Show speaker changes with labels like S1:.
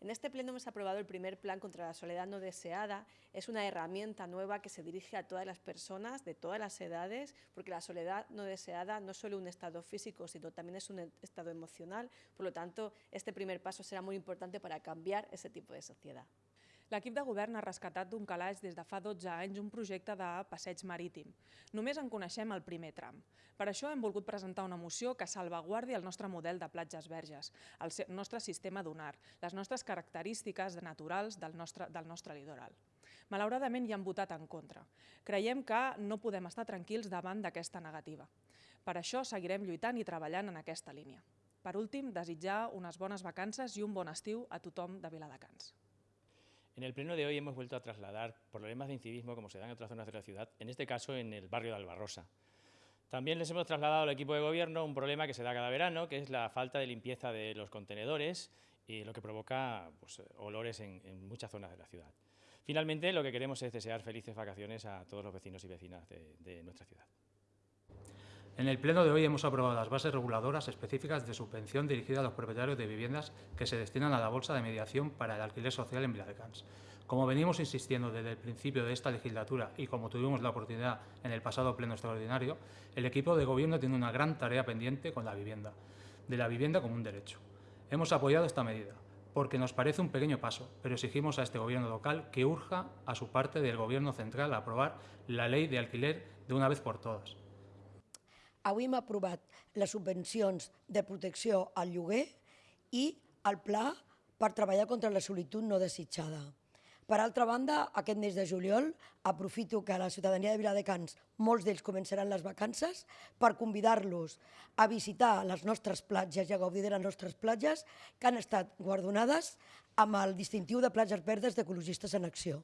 S1: En este pleno hemos aprobado el primer plan contra la soledad no deseada. Es una herramienta nueva que se dirige a todas las personas de todas las edades, porque la soledad no deseada no es solo un estado físico, sino también es un estado emocional. Por lo tanto, este primer paso será muy importante para cambiar ese tipo de sociedad.
S2: L'equip de govern ha rescatat d'un calaix des de fa 12 anys un projecte de passeig marítim. Només en coneixem el primer tram. Per això hem volgut presentar una moció que salvaguardi el nostre model de platges verges, el nostre sistema dunar, les nostres característiques naturals del nostre, del nostre litoral. Malauradament hi han votat en contra. Creiem que no podem estar tranquils davant d'aquesta negativa. Per això seguirem lluitant i treballant en aquesta línia. Per últim, desitjar unes bones vacances i un bon estiu a tothom de Viladecans.
S3: En el pleno de hoy hemos vuelto a trasladar problemas de incivismo como se dan en otras zonas de la ciudad, en este caso en el barrio de Albarrosa. También les hemos trasladado al equipo de gobierno un problema que se da cada verano, que es la falta de limpieza de los contenedores y lo que provoca pues, olores en, muchas zonas de la ciudad. Finalmente, lo que queremos es desear felices vacaciones a todos los vecinos y vecinas de nuestra ciudad.
S4: En el pleno de hoy hemos aprobado las bases reguladoras específicas de subvención dirigida a los propietarios de viviendas que se destinan a la bolsa de mediación para el alquiler social en Viladecans. Como venimos insistiendo desde el principio de esta legislatura y como tuvimos la oportunidad en el pasado pleno extraordinario, el equipo de gobierno tiene una gran tarea pendiente con la vivienda, de la vivienda como un derecho. Hemos apoyado esta medida, porque nos parece un pequeño paso, pero exigimos a este gobierno local que urja a su parte del gobierno central a aprobar la ley de alquiler de una vez por todas.
S5: Avui hem aprovat les subvencions de protecció al lloguer i el pla per treballar contra la solitud no desitjada. Per altra banda, aquest mes de juliol aprofito que la ciutadania de Viladecans, molts d'ells començaran les vacances, per convidar-los a visitar les nostres platges i a gaudir de les nostres platges que han estat guardonades amb el distintiu de platges verdes d'ecologistes en acció.